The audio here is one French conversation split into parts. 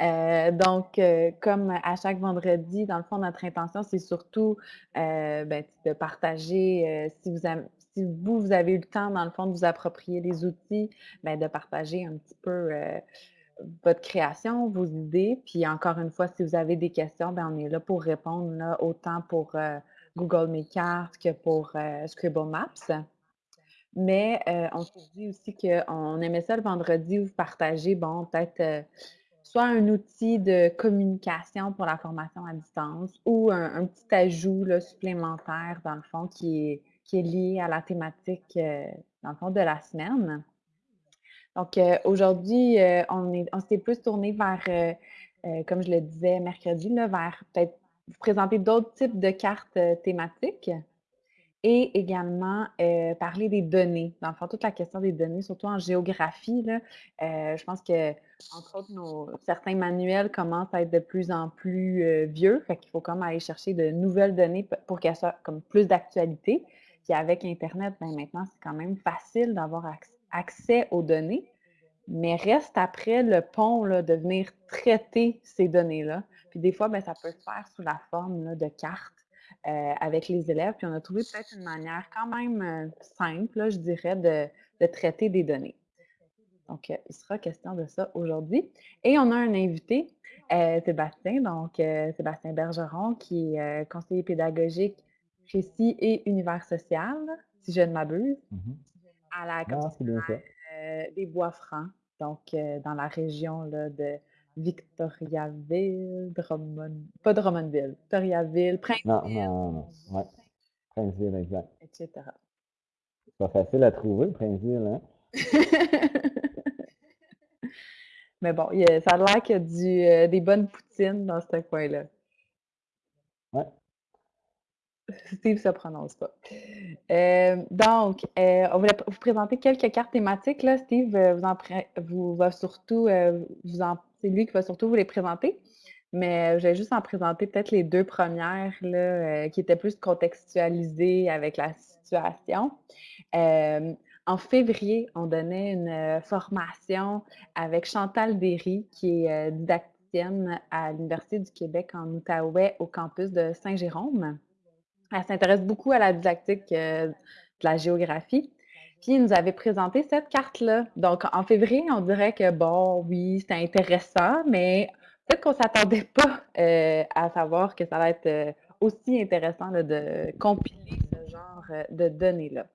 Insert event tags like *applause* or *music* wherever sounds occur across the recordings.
Euh, donc, euh, comme à chaque vendredi, dans le fond, notre intention, c'est surtout euh, ben, de partager, si vous, avez, si vous, avez eu le temps, dans le fond, de vous approprier les outils, ben, de partager un petit peu votre création, vos idées. Puis encore une fois, si vous avez des questions, ben, on est là pour répondre, autant pour Google Mes Cartes que pour Scribble Maps. Mais on s'est dit aussi qu'on aimait ça le vendredi vous partagez, bon, peut-être soit un outil de communication pour la formation à distance ou un, petit ajout supplémentaire, dans le fond, qui est, lié à la thématique, euh, dans le fond, de la semaine. Donc, euh, aujourd'hui, euh, on est, on s'est plus tourné vers, comme je le disais mercredi, vers peut-être vous présenter d'autres types de cartes thématiques et également euh, parler des données. Dans le fond, toute la question des données, surtout en géographie, là, euh, je pense que, entre autres, certains manuels commencent à être de plus en plus euh, vieux. Fait qu'il faut comme aller chercher de nouvelles données pour qu'elles soient comme plus d'actualité. Puis avec Internet, ben maintenant, c'est quand même facile d'avoir acc- accès aux données. Mais reste après le pont là, de venir traiter ces données-là. Puis des fois, ben, ça peut se faire sous la forme de cartes euh, avec les élèves. Puis on a trouvé peut-être une manière quand même euh, simple, là, je dirais, de, de traiter des données. Donc, euh, il sera question de ça aujourd'hui. Et on a un invité, euh, Sébastien, donc Sébastien Bergeron, qui est conseiller pédagogique précis et univers social, si je ne m'abuse, Mhm. à la ça. euh, des Bois-Francs, donc dans la région là, de Victoriaville, Drummond, pas Drummondville, Victoriaville, Non, Princeville, non, non. Ouais. Princeville, exact. etc. C'est pas facile à trouver, Princeville, hein? *laughs* Mais bon, il a- ça a l'air qu'il y a du, euh, des bonnes poutines dans ce coin-là. Ouais. Steve se prononce pas. Euh, donc, euh, on voulait vous présenter quelques cartes thématiques. Là. Steve vous en vous va surtout, vous en, c'est lui qui va surtout vous les présenter. Mais euh, je vais juste en présenter peut-être les deux premières euh, qui étaient plus contextualisées avec la situation. Euh, en février, on donnait une formation avec Chantal Derry, qui est didacticienne à l'Université du Québec en Outaouais au campus de Saint-Jérôme. Elle s'intéresse beaucoup à la didactique de la géographie. Il nous avait présenté cette carte-là. Donc, en février, on dirait que, bon, oui, c'était intéressant, mais peut-être qu'on ne s'attendait pas euh, à savoir que ça allait être euh, aussi intéressant de compiler ce genre euh, de données-là.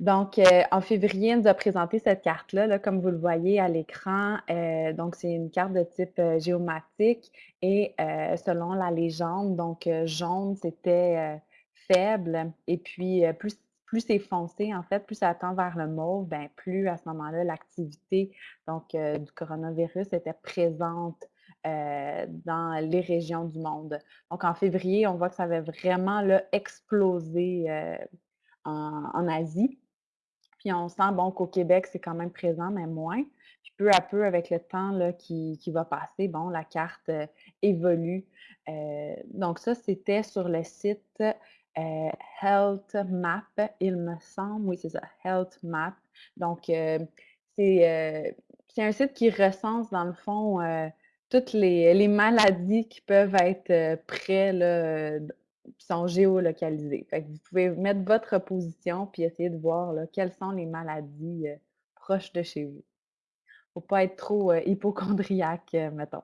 Donc, en février, elle nous a présenté cette carte-là, là, comme vous le voyez à l'écran. Donc, c'est une carte de type géomatique et selon la légende, donc jaune, c'était faible et puis plus, plus c'est foncé, en fait, plus ça tend vers le mauve, ben, plus à ce moment-là, l'activité du coronavirus était présente dans les régions du monde. Donc, en février, on voit que ça avait vraiment là, explosé en, en Asie. Puis on sent, bon, qu'au Québec, c'est quand même présent, mais moins. Puis peu à peu, avec le temps là, qui, qui va passer, bon, la carte évolue. Donc ça, c'était sur le site euh, Health Map, il me semble. Oui, c'est ça, Health Map. Donc, euh, c'est euh, c'est un site qui recense, dans le fond, toutes les, maladies qui peuvent être près là, qui sont que vous pouvez mettre votre position puis essayer de voir quelles sont les maladies proches de chez vous. Faut pas être trop hypochondriaque, mettons.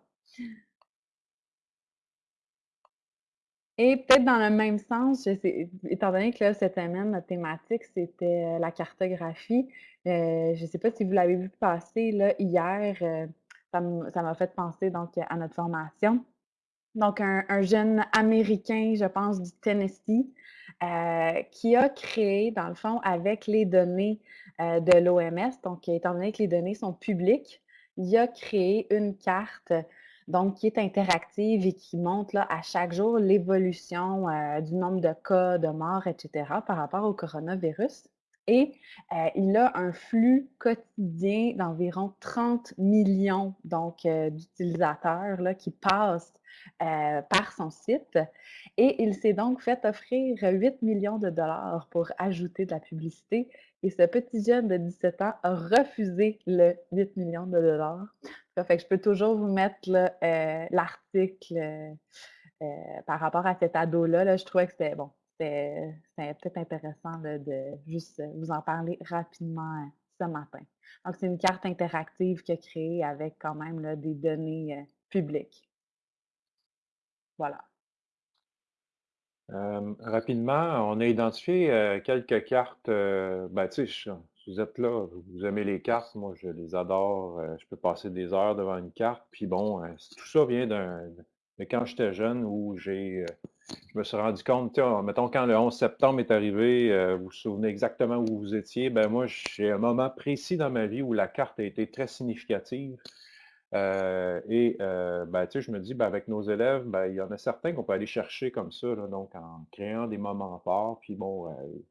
Et peut-être dans le même sens, étant donné que là, cette semaine, notre thématique, c'était euh, la cartographie. euh, je ne sais pas si vous l'avez vu passer là, hier, euh, ça m'a fait penser donc à notre formation. Donc, un, un jeune Américain, je pense, du Tennessee, qui a créé, dans le fond, avec les données de l'OMS, donc étant donné que les données sont publiques, il a créé une carte, donc qui est interactive et qui montre là, à chaque jour l'évolution euh, du nombre de cas, de morts, etc. par rapport au coronavirus. Et euh, il a un flux quotidien d'environ 30 millions euh, d'utilisateurs qui passent euh, par son site. Et il s'est donc fait offrir 8 millions de dollars pour ajouter de la publicité. et ce petit jeune de 17 ans a refusé le 8 000 000 Ça fait que je peux toujours vous mettre heu, l'article, heu, par rapport à cet ado-là, là, je trouvais que c'était bon, c'était peut-être intéressant de de juste, vous en parler rapidement, ce matin. Donc c'est une carte interactive qu'il a créée avec quand même des données, publiques. Voilà. Rapidement, on a identifié, quelques cartes, heu, ben, tu sais, vous êtes là, vous aimez les cartes, moi je les adore, je peux passer des heures devant une carte, puis bon, tout ça vient d'un de quand j'étais jeune où j'ai, je me suis rendu compte, mettons quand le 11 septembre est arrivé, vous vous souvenez exactement où vous étiez, ben, moi j'ai un moment précis dans ma vie où la carte a été très significative. Heu et heu, ben, je me dis, ben, avec nos élèves, ben, il y en a certains qu'on peut aller chercher comme ça, donc en créant des moments forts, puis bon, heu,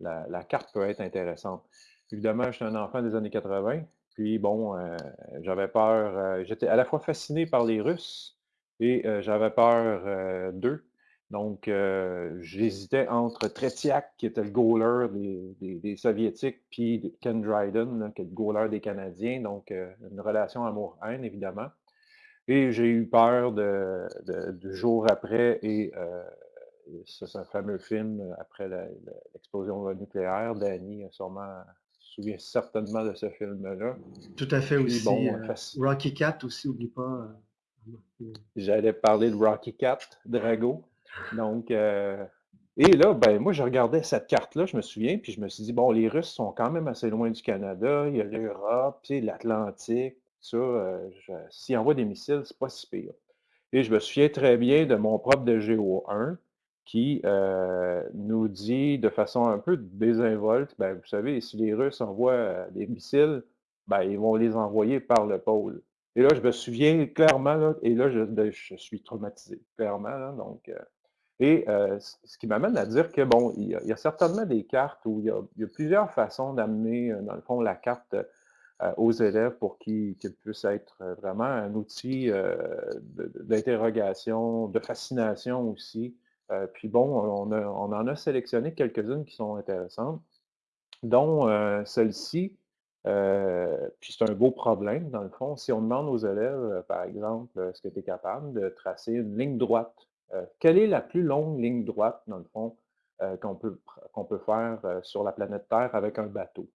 la la carte peut être intéressante. Évidemment, j'étais un enfant des années 80, puis bon, heu, j'avais peur, heu, j'étais à la fois fasciné par les Russes et j'avais peur, d'eux. Donc, heu, j'hésitais entre Tretiak, qui était le goaler des des des Soviétiques, puis Ken Dryden, là, qui est le goaler des Canadiens, donc heu, une relation amour-haine, évidemment. Et j'ai eu peur de de du jour après et ça, c'est un fameux film euh, après l'explosion nucléaire. Danny, a sûrement se souvient certainement de ce film-là. Tout à fait Puis aussi, bon, Rocky Cat aussi, oublie pas, J'allais parler de Rocky Cat, Drago. Donc, heu et là, ben, moi, je regardais cette carte-là, je me souviens, puis je me suis dit: «Bon, les Russes sont quand même assez loin du Canada, il y a l'Europe, l'Atlantique, ça, je s'ils envoient des missiles, c'est pas si pire». Et je me souviens très bien de mon prof de Géo 1 qui, heu, nous dit de façon un peu désinvolte: «Ben, vous savez, si les Russes envoient, des missiles, ben, ils vont les envoyer par le pôle». Et là, je me souviens clairement, là, et là, je ben, je suis traumatisé, clairement, donc et heu, ce qui m'amène à dire que, bon, il y a certainement des cartes où il y a plusieurs façons d'amener, heu, dans le fond, la carte, heu, aux élèves pour qu'ils qu'ils puissent être, vraiment un outil, d'interrogation, de fascination aussi. Puis bon, on on en a sélectionné quelques-unes qui sont intéressantes, dont, celle-ci, puis c'est un beau problème dans le fond. Si on demande aux élèves, par exemple, est-ce que tu es capable de tracer une ligne droite? Heu, quelle est la plus longue ligne droite, dans le fond, heu, qu'on peut faire, heu, sur la planète Terre avec un bateau?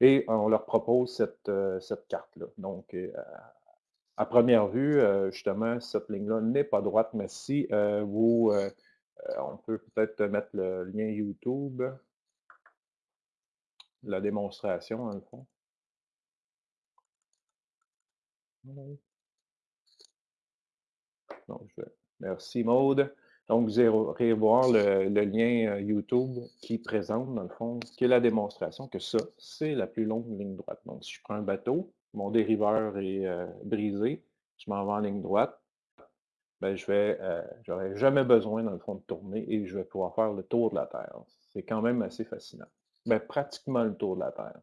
Et on leur propose cette, carte-là. Donc, à première vue, justement, cette ligne-là n'est pas droite, mais si, vous, on peut peut-être mettre le lien YouTube, la démonstration, dans le fond. Je vais merci Maude. Donc vous irez voir le lien, heu, YouTube qui présente, dans le fond, qui est la démonstration que ça, c'est la plus longue ligne droite. Donc si je prends un bateau, mon dériveur est, heu, brisé, je m'en vais en ligne droite, ben je vais, j'aurai jamais besoin, dans le fond, de tourner et je vais pouvoir faire le tour de la Terre. C'est quand même assez fascinant. Ben, pratiquement le tour de la Terre.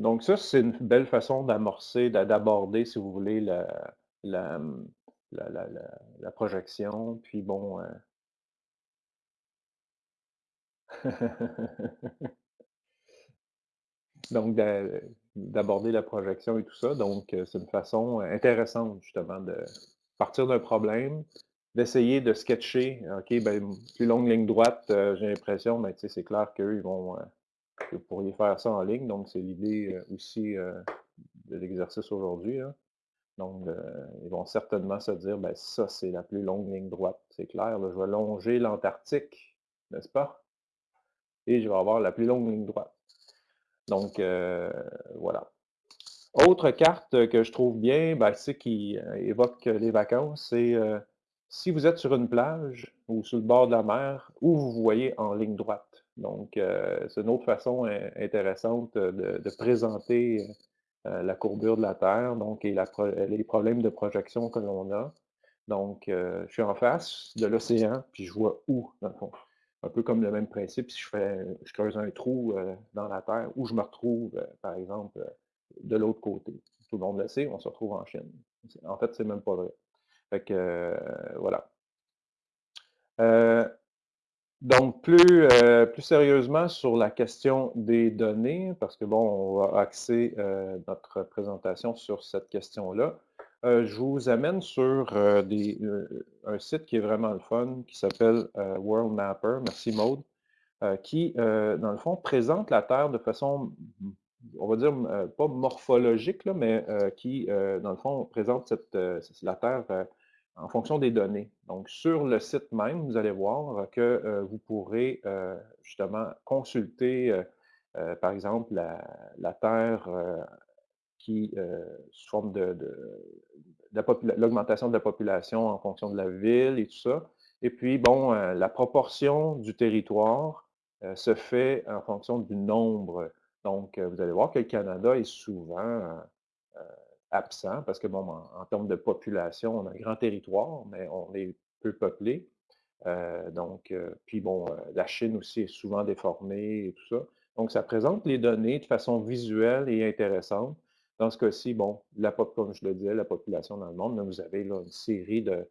Donc ça, c'est une belle façon d'amorcer, d'a d'aborder, si vous voulez, la la projection. Puis bon, heu *laughs* donc d'a d'aborder la projection et tout ça. Donc, heu, c'est une façon, heu, intéressante justement de partir d'un problème, d'essayer de sketcher, OK, ben, plus longue ligne droite, j'ai l'impression, ben, tu sais, c'est clair qu'eux, ils vont, vous pourriez faire ça en ligne. Donc c'est l'idée, heu, aussi, heu, de l'exercice aujourd'hui, là. Donc, heu, ils vont certainement se dire: «Ben, ça, c'est la plus longue ligne droite, c'est clair, là, je vais longer l'Antarctique, n'est-ce pas? Et je vais avoir la plus longue ligne droite». Donc, voilà. Autre carte que je trouve bien, ben, sais, qui, évoque les vacances, c'est, si vous êtes sur une plage ou sur le bord de la mer, où vous voyez en ligne droite? Donc, heu, c'est une autre façon in intéressante de de présenter, la courbure de la Terre, donc et les problèmes de projection que l'on a. Donc, je suis en face de l'océan, puis je vois où, dans le fond. Un peu comme le même principe, si je fais je creuse un trou, dans la terre, où je me retrouve, par exemple, de l'autre côté. Tout le monde le sait, on se retrouve en Chine. En fait, c'est même pas vrai. Fait que, voilà. Donc, plus, euh, plus sérieusement sur la question des données, parce que bon, on va axer euh, notre présentation sur cette question-là. Euh, je vous amène sur des, un site qui est vraiment le fun, qui s'appelle World Mapper. Merci Maude. qui, dans le fond, présente la Terre de façon, on va dire, pas morphologique, là, mais qui, dans le fond, présente cette, la Terre en fonction des données. Donc, sur le site même, vous allez voir que euh, vous pourrez euh, justement consulter, euh, par exemple, la, Terre qui, sous forme de, l'augmentation de la population en fonction de la ville et tout ça. Et puis, bon, la proportion du territoire se fait en fonction du nombre. Donc, vous allez voir que le Canada est souvent absent parce que, bon, en, termes de population, on a un grand territoire, mais on est peu peuplé. Euh, donc, euh, puis bon, euh, la Chine aussi est souvent déformée et tout ça. Donc, ça présente les données de façon visuelle et intéressante. Dans ce cas-ci, bon, la, comme je le disais, la population dans le monde, vous avez là, une série de,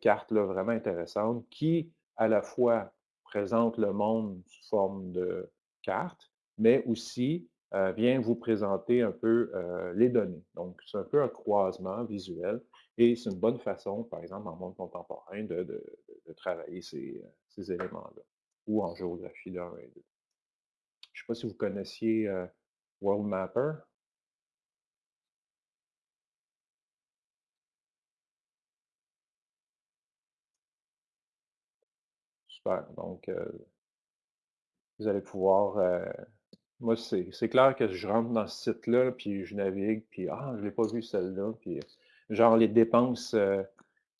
cartes là, vraiment intéressantes qui, à la fois, présentent le monde sous forme de cartes, mais aussi euh, vient vous présenter un peu euh, les données. Donc, c'est un peu un croisement visuel et c'est une bonne façon, par exemple, en monde contemporain, de, travailler ces, éléments-là ou en géographie de 1 et 2. Je ne sais pas si vous connaissiez euh, World Mapper. Super. Donc, vous allez pouvoir moi, c'est clair que je rentre dans ce site-là, puis je navigue, puis ah, je l'ai pas vu celle-là, puis genre les dépenses, euh,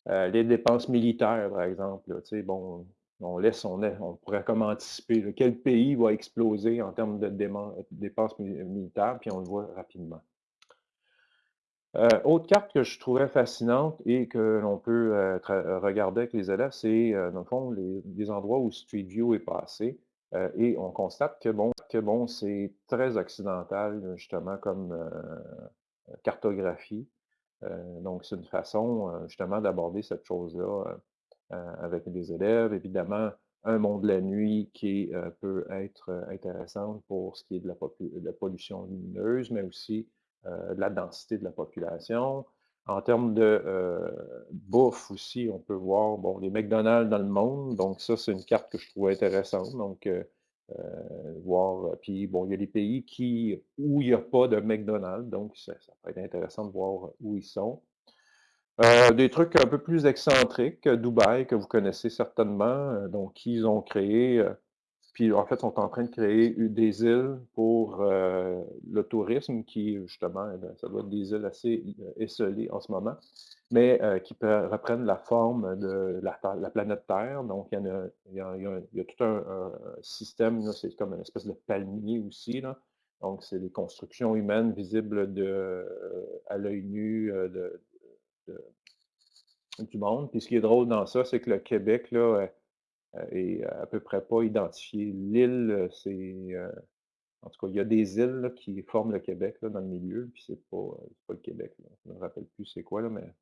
euh, les dépenses militaires, par exemple, tu sais, bon, on laisse, on, on pourrait comme anticiper quel pays va exploser en termes de dépenses militaires, puis on le voit rapidement. Euh, autre carte que je trouvais fascinante et que l'on peut regarder avec les élèves, c'est, dans le fond, les, endroits où Street View est passé. Et on constate que, bon, que bon, c'est très occidental, justement, comme euh, cartographie. Euh, donc, c'est une façon, euh, justement, d'aborder cette chose-là avec des élèves. Évidemment, un monde de la nuit qui peut être intéressant pour ce qui est de la, pollution lumineuse, mais aussi de la densité de la population. En termes de bouffe aussi, on peut voir bon, les McDonald's dans le monde. Donc, ça, c'est une carte que je trouve intéressante. Donc, euh, voir, euh, puis bon, il y a des pays qui, où il n'y a pas de McDonald's, donc ça, peut être intéressant de voir où ils sont. Euh, des trucs un peu plus excentriques, Dubaï, que vous connaissez certainement, donc ils ont créé, puis en fait, sont en train de créer des îles pour le tourisme, qui justement, eh ça doit être des îles assez esselées en ce moment mais euh, qui reprennent la forme de la, planète Terre. Donc, il y, a, tout un, système, c'est comme une espèce de palmier aussi. Là. Donc, c'est des constructions humaines visibles de, à l'œil nu euh, du monde. Puis ce qui est drôle dans ça, c'est que le Québec là, euh, est à peu près pas identifié. L'île, c'est... en tout cas, il y a des îles qui forment le Québec là, dans le milieu, puis c'est pas, pas le Québec. Je ne me rappelle plus c'est quoi, là, mais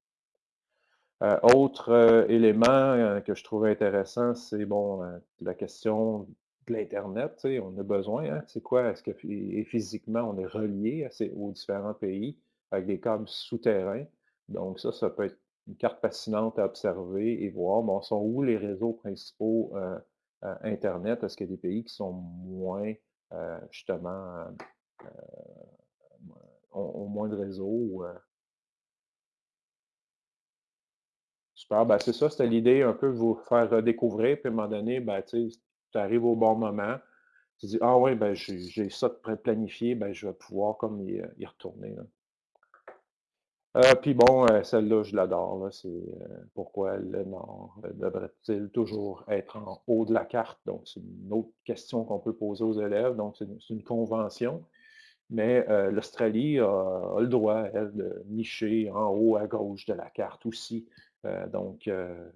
euh, autre euh, élément euh, que je trouve intéressant, c'est bon, la question de l'Internet. On a besoin. Hein, c'est quoi? Est-ce que physiquement, on est relié aux différents pays avec des câbles souterrains? Donc, ça, ça peut être une carte fascinante à observer et voir. Bon, sont où les réseaux principaux Internet? Est-ce qu'il y a des pays qui sont moins, justement, ont, moins de réseaux? Super, ben c'est ça, c'était l'idée un peu de vous faire redécouvrir, puis à un moment donné, ben, tu arrives au bon moment, tu dis Ah oui, ben, j'ai ça de planifié, ben, je vais pouvoir comme y retourner. Euh, puis bon, euh, celle-là, je l'adore. C'est euh, pourquoi le Nord devrait-il toujours être en haut de la carte? Donc, c'est une autre question qu'on peut poser aux élèves. Donc, c'est une, convention. Mais l'Australie a, le droit, elle, de nicher en haut à gauche de la carte aussi. Euh, donc, euh,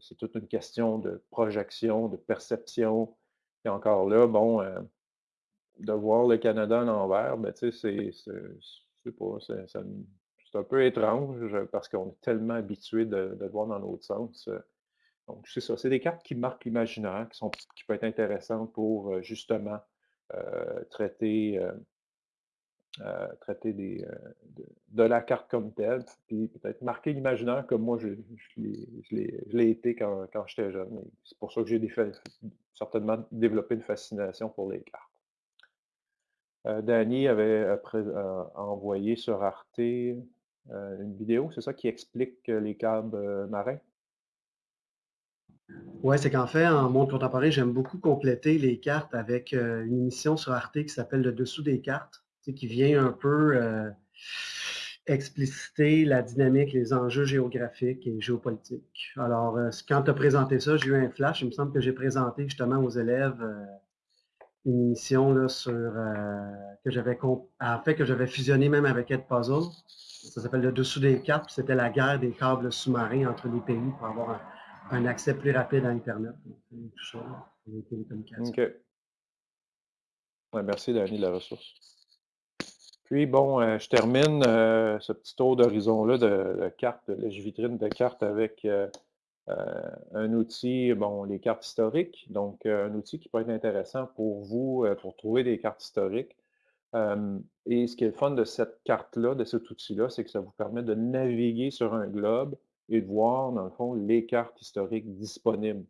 c'est toute une question de projection, de perception. Et encore là, bon, euh, de voir le Canada en l'envers, ben, tu sais, c'est pas, c'est un peu étrange parce qu'on est tellement habitué de, le voir dans l'autre sens. Donc, c'est ça, c'est des cartes qui marquent l'imaginaire, qui, sont, qui peuvent être intéressantes pour euh, justement euh, traiter, euh, traiter des, de, la carte comme telle, puis peut-être marquer l'imaginaire comme moi je, l'ai été quand, quand j'étais jeune. C'est pour ça que j'ai certainement développé une fascination pour les cartes. Danny avait envoyé sur Arte une vidéo, c'est ça qui explique les câbles marins? Oui, c'est qu'en fait, en monde contemporain, j'aime beaucoup compléter les cartes avec une émission sur Arte qui s'appelle Le dessous des cartes, qui vient un peu expliciter la dynamique, les enjeux géographiques et géopolitiques. Alors, quand tu as présenté ça, j'ai eu un flash. Il me semble que j'ai présenté justement aux élèves une émission là, sur euh, que j'avais en fait que j'avais fusionné même avec Ed Puzzle. Ça s'appelle le dessous des cartes. C'était la guerre des câbles sous-marins entre les pays pour avoir un, accès plus rapide à Internet. Tout ça. OK. merci, Dani, de la ressource. Puis, bon, euh, je termine euh, ce petit tour d'horizon-là de, de cartes, de vitrine de cartes avec euh, un outil, bon, les cartes historiques, donc euh, un outil qui peut être intéressant pour vous, euh, pour trouver des cartes historiques. et ce qui est le fun de cette carte-là, de cet outil-là, c'est que ça vous permet de naviguer sur un globe et de voir, dans le fond, les cartes historiques disponibles.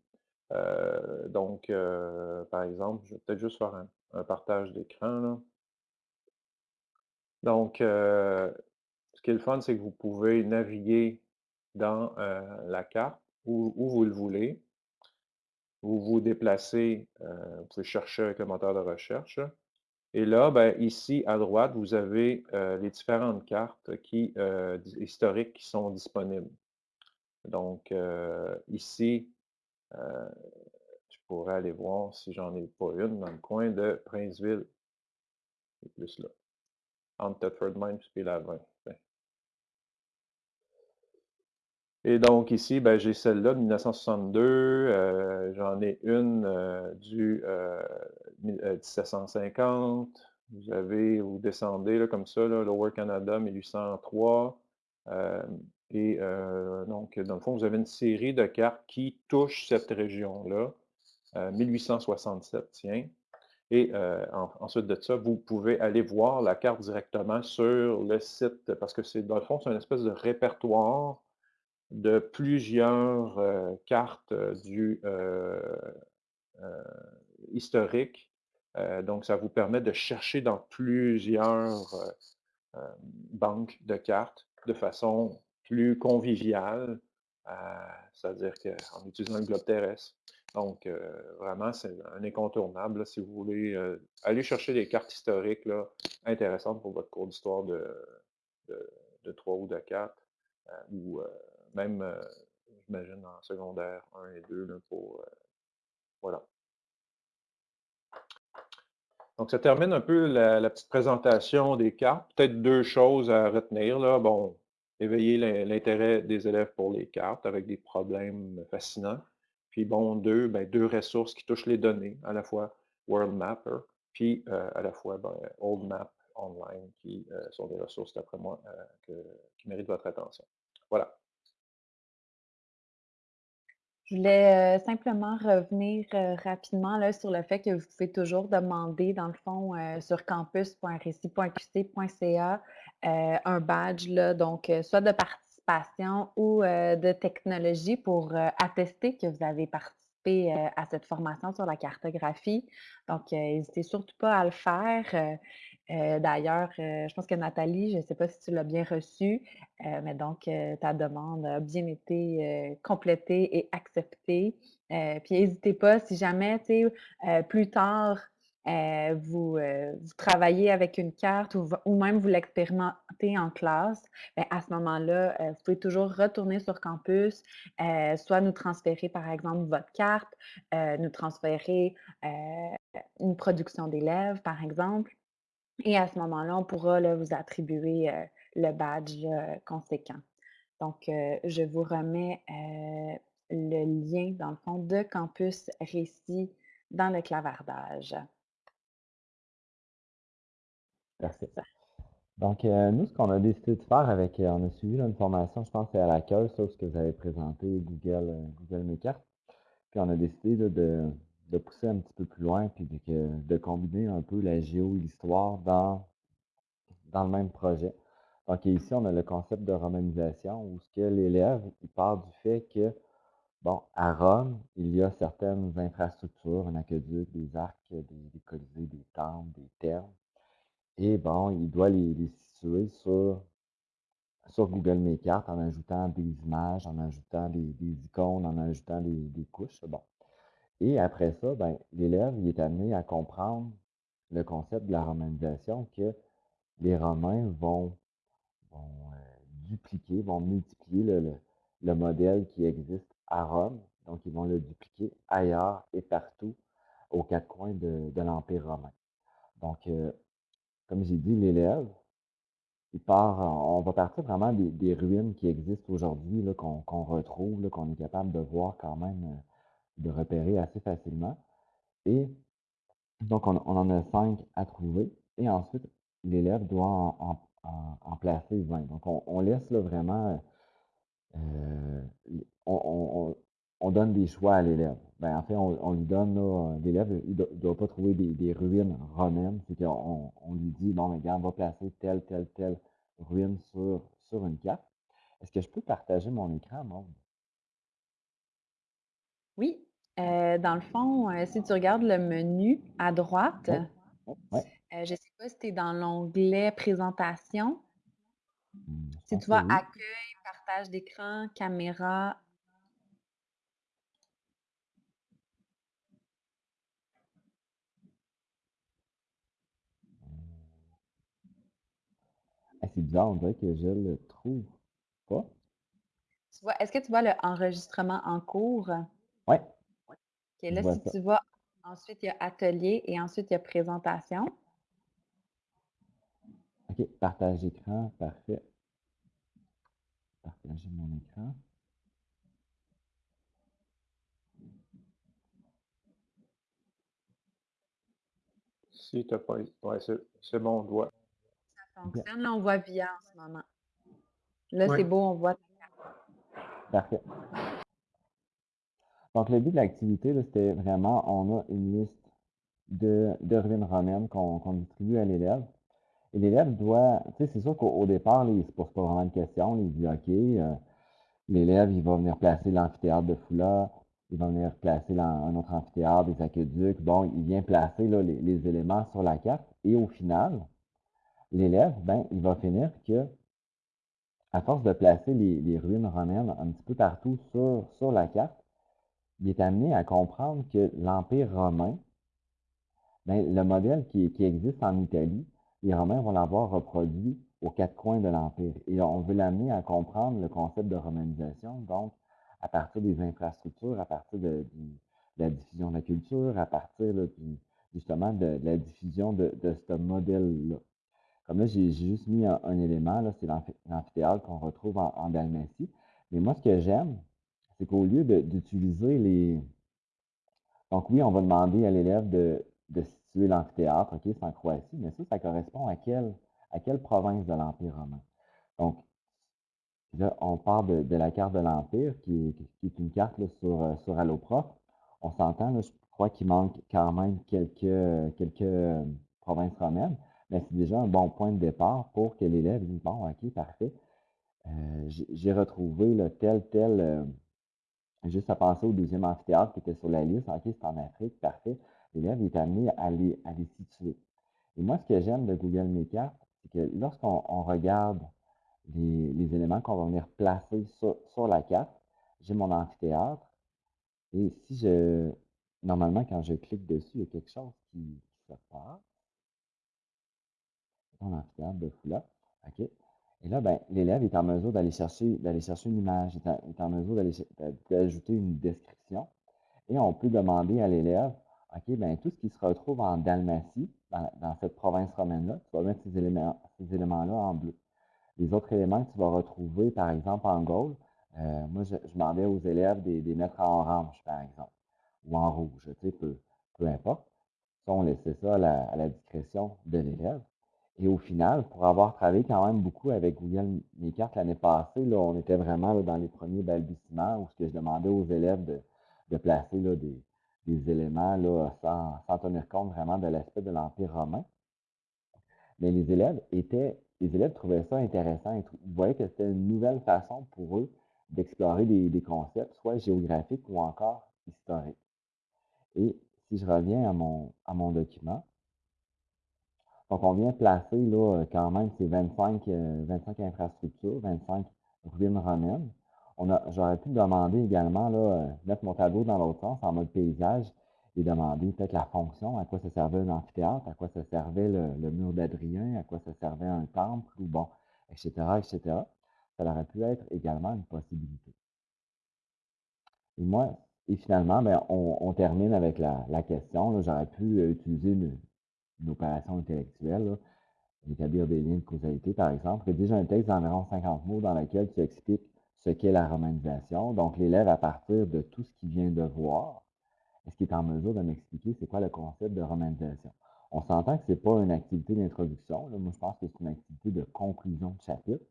donc, par exemple, je vais peut-être juste faire un, partage d'écran. Donc, ce qui est le fun, c'est que vous pouvez naviguer dans la carte où, vous le voulez. Vous vous déplacez, euh, vous pouvez chercher avec le moteur de recherche. Et là, ben, ici, à droite, vous avez euh, les différentes cartes euh, historiques qui sont disponibles. Donc, ici, je pourrais aller voir si j'en ai pas une dans le coin de Princeville. C'est plus là. Entre Thetford Mines et la 20. Et donc ici, ben, j'ai celle-là de 1962, euh, j'en ai une euh, du 1750, euh, vous avez, vous descendez là, comme ça, Lower Canada 1803, et donc dans le fond, vous avez une série de cartes qui touchent cette région-là, 1867, tiens, et ensuite de ça, vous pouvez aller voir la carte directement sur le site, parce que c'est dans le fond, c'est une espèce de répertoire de plusieurs euh, cartes euh, du euh, historique. donc, ça vous permet de chercher dans plusieurs banques de cartes de façon plus conviviale, c'est-à-dire qu'en utilisant le globe terrestre. Donc, vraiment, c'est un incontournable si vous voulez aller chercher des cartes historiques là, intéressantes pour votre cours d'histoire de, de, 3 ou de 4, ou même, euh, j'imagine, en secondaire 1 et 2, pour, euh, voilà. Donc, ça termine un peu la, petite présentation des cartes. Peut-être deux choses à retenir. Là. Bon, éveiller l'intérêt des élèves pour les cartes avec des problèmes fascinants. Puis bon, deux, ben, deux ressources qui touchent les données, à la fois World Mapper, puis euh, à la fois ben, Old Map Online, qui sont des ressources, d'après moi, qui méritent votre attention. Voilà. Je voulais simplement revenir rapidement là, sur le fait que vous pouvez toujours demander, dans le fond, sur campus.récit.qc.ca un badge, là, donc soit de participation ou de technologie pour attester que vous avez participé à cette formation sur la cartographie. Donc, n'hésitez surtout pas à le faire. Euh, d'ailleurs, euh, je pense que Nathalie, je ne sais pas si tu l'as bien reçue, euh, mais donc ta demande a bien été complétée et acceptée. puis n'hésitez pas, si jamais, tu plus tard, vous, travaillez avec une carte ou, même vous l'expérimentez en classe, ben, à ce moment-là, vous pouvez toujours retourner sur campus, soit nous transférer, par exemple, votre carte, nous transférer une production d'élèves, par exemple. Et à ce moment-là, on pourra vous attribuer le badge conséquent. Donc, je vous remets le lien, dans le fond, de Campus Récit dans le clavardage. Merci. Donc, nous, ce qu'on a décidé de faire avec, on a suivi là, une formation, je pense, c'est à la CAE, ça, ce que vous avez présenté, Google, Google Maker. Puis on a décidé là, de, de pousser un petit peu plus loin, puis de, que- de combiner un peu la géo et l'histoire dans, dans le même projet. Donc ici, on a le concept de romanisation, où ce que l'élève, il part du fait que, bon, à Rome, il y a certaines infrastructures, un aqueduc, des arcs, des, des colisées, des temples, des thermes. Et bon, il doit les, situer sur, sur Google Maker en ajoutant des images, en ajoutant des, des icônes, en ajoutant des, des couches. Bon. Et après ça, ben, l'élève est amené à comprendre le concept de la romanisation que les Romains vont, euh, dupliquer, vont multiplier le, le- le modèle qui existe à Rome. Donc, ils vont le dupliquer ailleurs et partout aux quatre coins de, de l'Empire romain. Donc, euh, comme j'ai dit, l'élève, il part, on va partir vraiment des, ruines qui existent aujourd'hui, qu'on retrouve, qu'on est capable de voir quand même, euh, de repérer assez facilement. Et donc, on, en a cinq à trouver. Et ensuite, l'élève doit en, placer 20. Donc, on, laisse là, vraiment, euh, on, on- on- on donne des choix à l'élève. Ben, en fait, on, lui donne, l'élève, il ne doit pas trouver des, ruines romaines. C'est qu'on on lui dit, bon, mais regarde, on va placer telle, telle, telle ruine sur, sur une carte. Est-ce que je peux partager mon écran, Maude? Oui, euh, dans le fond, euh, si tu regardes le menu à droite, euh, je ne sais pas si tu es dans l'onglet Présentation. Hmm, je Si pense tu que vois oui. Accueil, partage d'écran, caméra, Ah, c'est bizarre, on dirait que je le trouve pas. tu vois, est-ce que tu vois le enregistrement en cours? Oui, Ok, là, si ça. tu vois, ensuite il y a Atelier et ensuite il y a Présentation. OK, partage d'écran, parfait. Partager mon écran. Si tu n'as pas. Ouais, c'est c'est bon, on doit. Ça fonctionne. Là, on voit VIA en ce moment. Là, Oui. c'est beau, on voit. Parfait. Donc, le but de l'activité, c'était vraiment, on a une liste de, ruines romaines qu'on distribue à l'élève. Et l'élève doit, tu sais, c'est sûr qu'au au départ, il ne se pose pas vraiment de questions. Il dit, OK, euh, l'élève, il va venir placer l'amphithéâtre de Foula, il va venir placer un autre amphithéâtre, des aqueducs. Bon, il vient placer les, éléments sur la carte. Et au final, l'élève, ben, il va finir que, à force de placer les, ruines romaines un petit peu partout sur la carte, il est amené à comprendre que l'Empire romain, ben, le modèle qui, existe en Italie, les Romains vont l'avoir reproduit aux quatre coins de l'Empire. Et on veut l'amener à comprendre le concept de romanisation, donc à partir des infrastructures, à partir de, la diffusion de la culture, à partir justement de, la diffusion de, ce modèle-là. Comme là, j'ai juste mis un, élément, là, c'est l'amphi- l'amphithéâtre qu'on retrouve en, en Dalmatie. Mais moi, ce que j'aime, c'est qu'au lieu d'utiliser les, donc oui, on va demander à l'élève de, de situer l'amphithéâtre, OK, c'est en Croatie, mais ça, ça correspond à quelle, à quelle province de l'Empire romain? Donc, là, on part de, de la carte de l'Empire, qui, est- qui est une carte là, sur, euh, sur Alloprof. On s'entend, je crois qu'il manque quand même quelques, quelques euh, provinces romaines, mais c'est déjà un bon point de départ pour que l'élève dise, bon, OK, parfait, euh, j'ai retrouvé tel, tel, Juste à penser au deuxième amphithéâtre qui était sur la liste. OK, c'est en Afrique, parfait. L'élève est amené à les, à les situer. Et moi, ce que j'aime de Google Maker, c'est que lorsqu'on on regarde les, les éléments qu'on va venir placer sur, sur la carte, j'ai mon amphithéâtre. Et si je. Normalement, quand je clique dessus, il y a quelque chose qui, qui se passe. Mon amphithéâtre de Foula. OK. Et là, ben, l'élève est en mesure d'aller chercher, d'aller chercher une image, est en, est en mesure d'ajouter une description. Et on peut demander à l'élève, OK, ben tout ce qui se retrouve en Dalmatie, dans, cette province romaine-là, tu vas mettre ces éléments, ces éléments-là en bleu. Les autres éléments que tu vas retrouver, par exemple, en Gaule, euh, moi, je, demandais aux élèves de les mettre en orange, par exemple, ou en rouge, tu sais, peu, peu importe. Ça, on laissait ça à la discrétion de l'élève. Et au final, pour avoir travaillé quand même beaucoup avec Google Mécart l'année passée, là, on était vraiment dans les premiers balbutiements où je demandais aux élèves de, de placer là, des, des éléments là, sans, sans tenir compte vraiment de l'aspect de l'Empire romain. Mais les élèves étaient, les élèves trouvaient ça intéressant. Ils, voyaient que c'était une nouvelle façon pour eux d'explorer des, des, concepts, soit géographiques ou encore historiques. Et si je reviens à mon, à mon document, donc on vient placer là, quand même ces 25, 25 infrastructures, 25 ruines romaines. J'aurais pu demander également, là, mettre mon tableau dans l'autre sens, en mode paysage, et demander peut-être la fonction, à quoi ça servait un amphithéâtre, à quoi ça servait le, mur d'Adrien, à quoi ça servait un temple, ou bon, etc., etc. Ça aurait pu être également une possibilité. Et moi, et finalement, ben, on, termine avec la, question. J'aurais pu euh, utiliser une, opération intellectuelle, établir des liens de causalité, par exemple. Rédige un texte d'environ 50 mots dans lequel tu expliques ce qu'est la romanisation. Donc, l'élève, à partir de tout ce qu'il vient de voir, est-ce qu'il est en mesure de m'expliquer c'est quoi le concept de romanisation? On s'entend que ce n'est pas une activité d'introduction. Moi, je pense que c'est une activité de conclusion de chapitre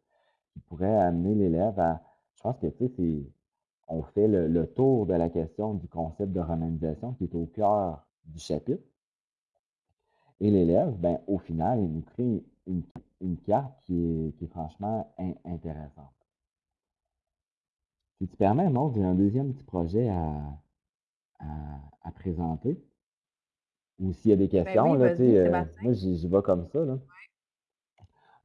qui pourrait amener l'élève à. Je pense que, tu sais, on fait le, tour de la question du concept de romanisation qui est au cœur du chapitre. Et l'élève, ben, au final, il nous crée une, carte qui est, franchement intéressante. Si tu permets, moi, j'ai un deuxième petit projet à, à, présenter. Ou s'il y a des ben questions, là, euh, moi, j'y vais comme ça.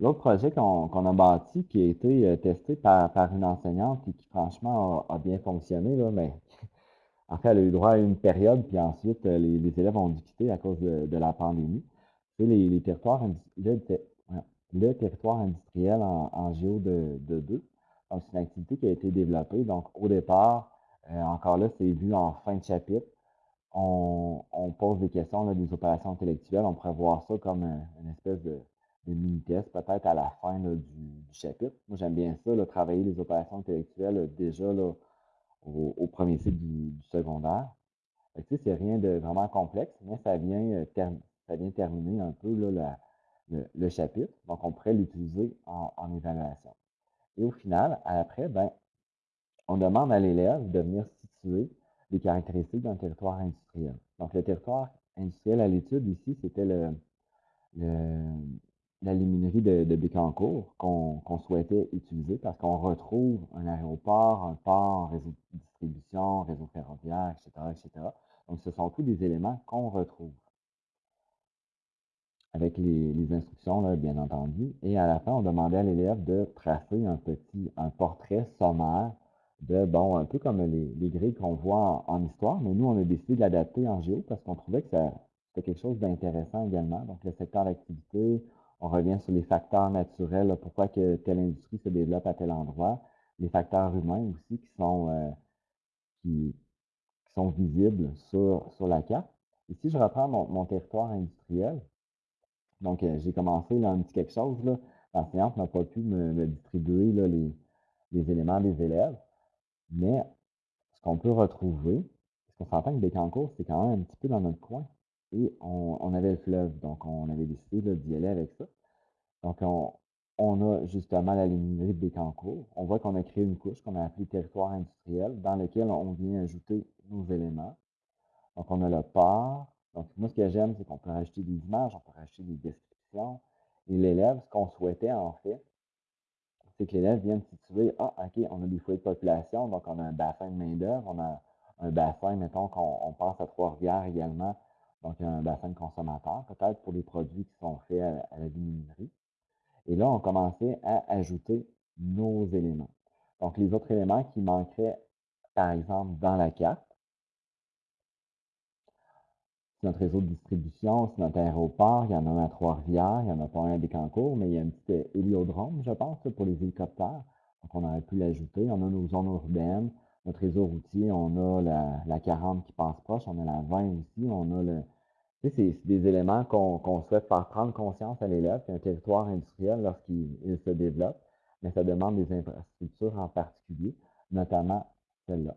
L'autre projet qu'on a bâti, qui a été euh, testé par, par une enseignante et qui, franchement, a, bien fonctionné, là, mais en fait, elle a eu droit à une période, puis ensuite, euh, les, élèves ont dû quitter à cause de, la pandémie. Les, territoires, le, territoire industriel en, en géo de, de 2. Donc, c'est une activité qui a été développée. Donc, au départ, euh, encore là, c'est vu en fin de chapitre. On, pose des questions, des opérations intellectuelles. On pourrait voir ça comme une espèce de, mini-test, peut-être à la fin du, chapitre. Moi, j'aime bien ça, travailler les opérations intellectuelles déjà au, premier cycle du, secondaire. Tu sais, c'est rien de vraiment complexe, mais ça vient, euh, ça vient terminer un peu le, chapitre. Donc, on pourrait l'utiliser en, en, évaluation. Et au final, après, ben, on demande à l'élève de venir situer les caractéristiques d'un territoire industriel. Donc, le territoire industriel à l'étude ici, c'était le, la luminerie de, de Bécancourt qu'on souhaitait utiliser parce qu'on retrouve un aéroport, un port, un réseau de distribution, un réseau ferroviaire, etc., etc. Donc, ce sont tous des éléments qu'on retrouve avec les, instructions, bien entendu. Et à la fin, on demandait à l'élève de tracer un petit, un portrait sommaire de, bon, un peu comme les, grilles qu'on voit en, histoire, mais nous, on a décidé de l'adapter en géo parce qu'on trouvait que c'était quelque chose d'intéressant également. Donc, le secteur d'activité, on revient sur les facteurs naturels, pourquoi que telle industrie se développe à tel endroit, les facteurs humains aussi qui sont, euh, visibles sur, la carte. Ici, je reprends mon, territoire industriel. Donc, euh, j'ai commencé là, un petit quelque chose. L'enseignante n'a pas pu me, distribuer les, les éléments des élèves. Mais ce qu'on peut retrouver, parce qu'on s'entend que Bécancourt, c'est quand même un petit peu dans notre coin. Et on, avait le fleuve, donc on avait décidé d'y aller avec ça. Donc, on, a justement la luminerie de Bécancourt. On voit qu'on a créé une couche qu'on a appelée territoire industriel, dans lequel on vient ajouter nos éléments. Donc, on a le port. Donc, moi, ce que j'aime, c'est qu'on peut rajouter des images, on peut rajouter des descriptions. Et l'élève, ce qu'on souhaitait en fait, c'est que l'élève vienne situer, ah, OK, on a des foyers de population, donc on a un bassin de main-d'œuvre, on a un bassin, mettons qu'on pense à Trois-Rivières également, donc un bassin de consommateurs, peut-être pour les produits qui sont faits à, la luminerie. Et là, on commençait à ajouter nos éléments. Donc, les autres éléments qui manqueraient, par exemple, dans la carte, c'est notre réseau de distribution, c'est notre aéroport, il y en a un à Trois-Rivières, il n'y en a pas un à Bécancourt, mais il y a un petit euh, héliodrome, je pense, pour les hélicoptères. Donc, on aurait pu l'ajouter. On a nos zones urbaines, notre réseau routier, on a la, 40 qui passe proche, on a la 20 aussi, on a le... Tu sais, c'est des éléments qu'on souhaite faire prendre conscience à l'élève qu'un territoire industriel, lorsqu'il se développe, mais ça demande des infrastructures en particulier, notamment celle-là.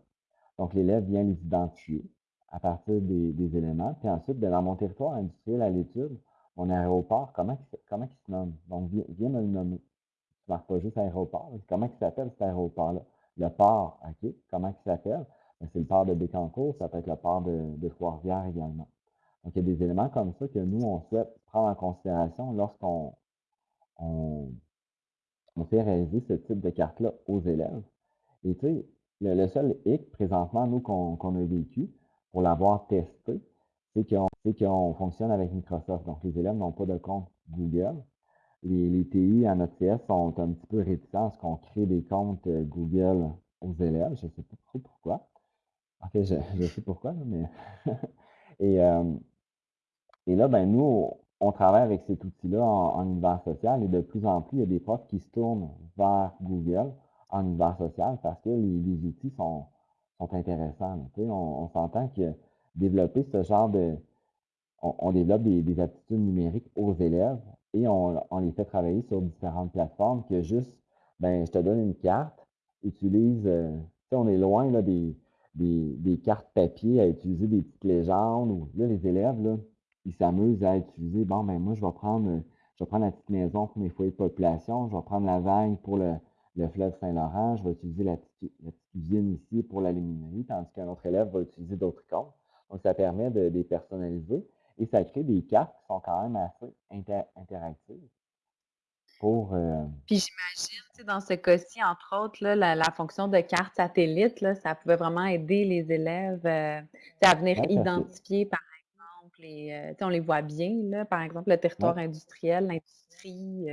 Donc, l'élève vient les identifier à partir des, éléments. Puis ensuite, ben, dans mon territoire industriel à l'étude, mon aéroport, comment, comment il se nomme? Donc, viens, me le nommer. Tu ne marques pas juste aéroport. Comment il s'appelle cet aéroport-là? Le port, OK. Comment il s'appelle? Ben, c'est le port de Bécancourt, ça peut être le port de, de Trois-Rivières également. Donc, il y a des éléments comme ça que nous, on souhaite prendre en considération lorsqu'on on, fait réaliser ce type de carte-là aux élèves. Et tu sais, le, seul hic présentement, nous, qu'on a vécu pour l'avoir testé, c'est qu'on fonctionne avec Microsoft. Donc, les élèves n'ont pas de compte Google. Les, TI à notre CS sont un petit peu réticents à ce qu'on crée des comptes euh, Google aux élèves. Je ne sais pas trop pourquoi. En fait, je, sais pourquoi, mais. *laughs* et, euh, et là, ben, nous, on travaille avec cet outil-là en, univers social et de plus en plus, il y a des profs qui se tournent vers Google en univers social parce que les, outils sont, sont intéressants. on, on s'entend que développer ce genre de... On, développe des, aptitudes numériques aux élèves et on, les fait travailler sur différentes plateformes que juste, ben, je te donne une carte, utilise... Euh, on est loin là, des, des, cartes papier à utiliser des petites légendes. Ou, là, les élèves, là, ils s'amusent à utiliser, bon, ben moi, je vais prendre, je vais prendre la petite maison pour mes foyers de population, je vais prendre la vague pour le, fleuve Saint-Laurent, je vais utiliser la petite, cuisine ici pour la luminerie, tandis qu'un autre élève va utiliser d'autres comptes. Donc, ça permet de les personnaliser et ça crée des cartes qui sont quand même assez interactives pour... Euh, Puis j'imagine, dans ce cas-ci, entre autres, là, la, fonction de carte satellite, là, ça pouvait vraiment aider les élèves euh, à venir identifier, par exemple, les, euh, on les voit bien, là, par exemple, le territoire industriel, l'industrie.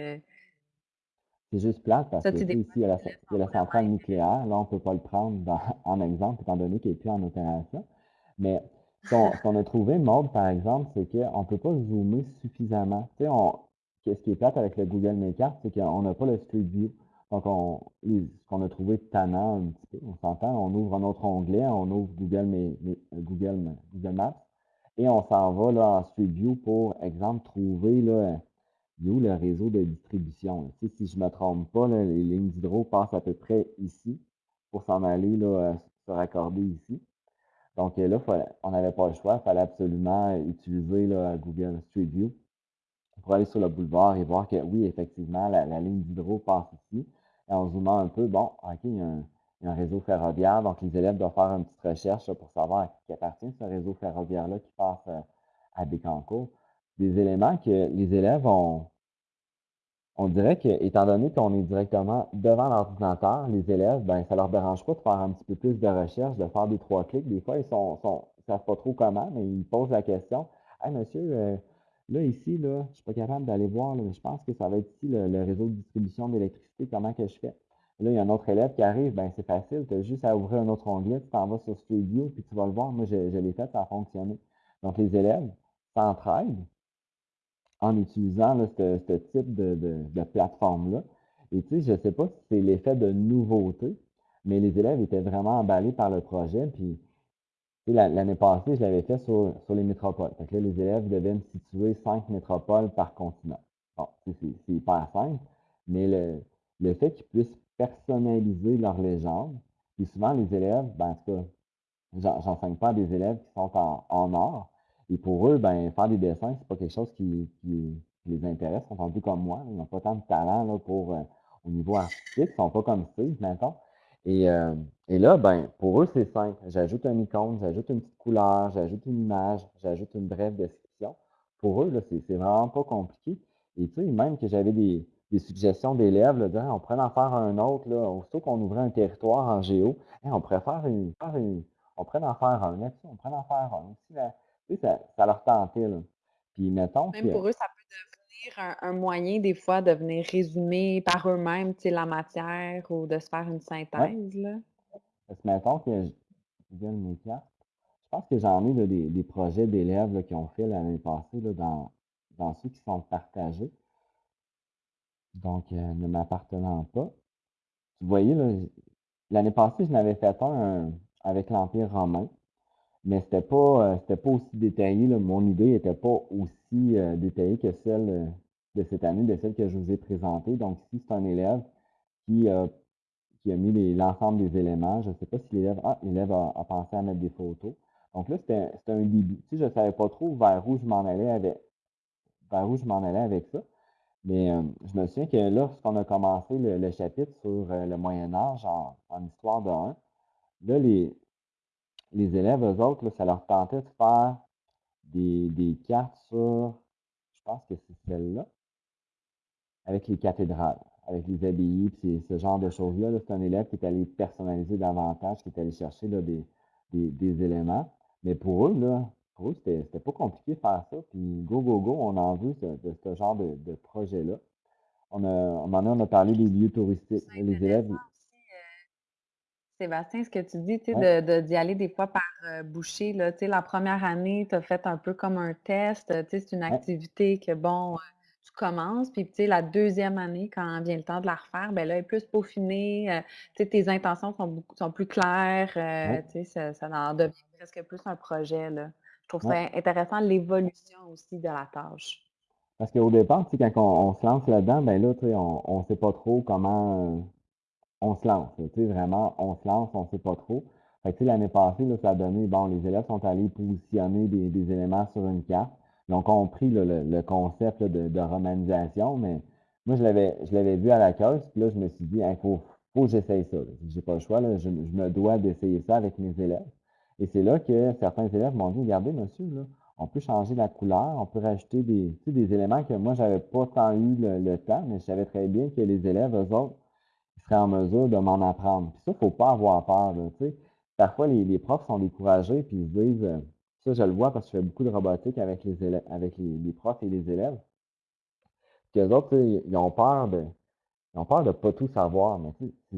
C'est juste plate parce que ici, il y, a la, centrale nucléaire. Là, on ne peut pas le prendre *laughs* en exemple, étant donné qu'il n'est plus en opération. Mais ce qu'on a trouvé, mode par exemple, c'est qu'on ne peut pas zoomer suffisamment. Tu sais, ce qui est plate avec le Google Maker, c'est qu'on n'a pas le Street View. Donc, on, ce qu'on a trouvé tannant un petit peu, on s'entend, on ouvre un autre onglet, on ouvre Google, Maps, et on s'en va là, en Street View pour, exemple, trouver là, où le réseau de distribution. si je ne me trompe pas, les lignes d'hydro passent à peu près ici pour s'en aller là, se raccorder ici. Donc euh, là, on n'avait pas le choix, il fallait absolument utiliser Google Street View pour aller sur le boulevard et voir que oui, effectivement, la, ligne d'hydro passe ici. Et en zoomant un peu, bon, OK, il y, a un, réseau ferroviaire, donc les élèves doivent faire une petite recherche pour savoir à qui appartient ce réseau ferroviaire-là qui passe euh, à Bécancourt. Des éléments que les élèves ont, on dirait que, étant donné qu'on est directement devant l'ordinateur, les élèves, ben, ça leur dérange pas de faire un petit peu plus de recherche, de faire des trois clics. Des fois, ils sont, savent pas trop comment, mais ils posent la question. Hey, monsieur, euh, là, ici, là, je suis pas capable d'aller voir, mais je pense que ça va être ici le, réseau de distribution d'électricité, comment que je fais? là, il y a un autre élève qui arrive, ben c'est facile, tu as juste à ouvrir un autre onglet, tu t'en vas sur View, puis tu vas le voir. Moi, je, je l'ai fait, ça a fonctionné. Donc, les élèves s'entraident, en utilisant ce, type de, plateforme-là. Et tu sais, je ne sais pas si c'est l'effet de nouveauté, mais les élèves étaient vraiment emballés par le projet. Puis, l'année passée, je l'avais fait sur, les métropoles. Fait là, les élèves devaient me situer cinq métropoles par continent. Bon, c'est hyper simple, mais le, fait qu'ils puissent personnaliser leur légende, puis souvent, les élèves, ben, en tout cas, j'enseigne pas à des élèves qui sont en or, et pour eux, ben, faire des dessins, c'est pas quelque chose qui, les intéresse. Ils sont un peu comme moi. Ils n'ont pas tant de talent là, pour, euh, au niveau artistique. Ils sont pas comme Steve, maintenant. Et, euh, et là, ben, pour eux, c'est simple. J'ajoute un icône, j'ajoute une petite couleur, j'ajoute une image, j'ajoute une brève description. Pour eux, c'est vraiment pas compliqué. Et tu sais, même que j'avais des, suggestions d'élèves, on pourrait en faire un autre, là, aussitôt qu'on ouvrait un territoire en géo, on pourrait faire une, on pourrait en faire un on pourrait en faire un. Ça, ça leur tentait, là. Puis mettons Même pour eux, ça peut devenir un, moyen, des fois, de venir résumer par eux-mêmes, la matière ou de se faire une synthèse, là. Parce que mettons que je je pense que j'en ai des, projets d'élèves qui ont fait l'année passée là, dans, dans ceux qui sont partagés. Donc, euh, ne m'appartenant pas. Vous voyez, l'année passée, je n'avais fait un avec l'Empire romain. Mais c'était pas, euh, pas aussi détaillé. Mon idée n'était pas aussi euh, détaillée que celle euh, de cette année, de celle que je vous ai présentée. Donc, ici, c'est un élève qui, qui a mis l'ensemble des éléments. Je ne sais pas si l'élève ah, a, pensé à mettre des photos. Donc là, c'était un début. Tu je ne savais pas trop vers où je m'en allais avec, vers où je m'en allais avec ça. Mais je me souviens que lorsqu'on a commencé le, chapitre sur le Moyen Âge en, histoire de 1, là, les, les élèves, eux autres, ça leur tentait de faire des, des cartes sur, je pense que c'est celle-là, avec les cathédrales avec les abbayes, puis ce genre de choses-là. c'est un élève qui est allé personnaliser davantage, qui est allé chercher des, des, éléments. Mais pour eux, là, pour eux, c'était pas compliqué de faire ça. Puis go, go, go, on en veut de ce genre de, projet-là. On, a, on en a, on a parlé des lieux touristiques. Les élèves. Euh, Sébastien, ce que tu dis, tu sais, de, d'y aller des fois par euh, bouchée, là, tu sais, la première année, tu as fait un peu comme un test, tu sais, c'est une activité que, bon, tu commences, puis tu sais, la deuxième année, quand vient le temps de la refaire, ben là, elle est plus peaufinée, euh, tu sais, tes intentions sont, beaucoup, sont plus claires, euh, tu sais, ça, ça en devient presque plus un projet, là. Je trouve ça intéressant, l'évolution aussi de la tâche. Parce qu'au départ, tu sais, quand on, se lance là-dedans, ben là, tu sais, on ne sait pas trop comment euh, on se lance. Tu sais, vraiment, on se lance, on ne sait pas trop. Fait que, l'année passée, là, ça a donné, bon, les élèves sont allés positionner des, des éléments sur une carte. Ils ont compris le, concept de, romanisation, mais moi, je l'avais, je l'avais vu à la cause, puis là, je me suis dit, il faut, faut que j'essaye ça. Je n'ai pas le choix, je, me dois d'essayer ça avec mes élèves. Et c'est là que certains élèves m'ont dit, regardez, monsieur, on peut changer la couleur, on peut rajouter des, des éléments que moi, je n'avais pas tant eu le, temps, mais je savais très bien que les élèves, eux autres, en mesure de m'en apprendre. Puis ça, il ne faut pas avoir peur. Parfois, les, profs sont découragés, puis ils se disent, euh, ça, je le vois parce que je fais beaucoup de robotique avec les élèves, les, profs et les élèves. Les autres, ils ont peur de. Ils ont peur de ne pas tout savoir, mais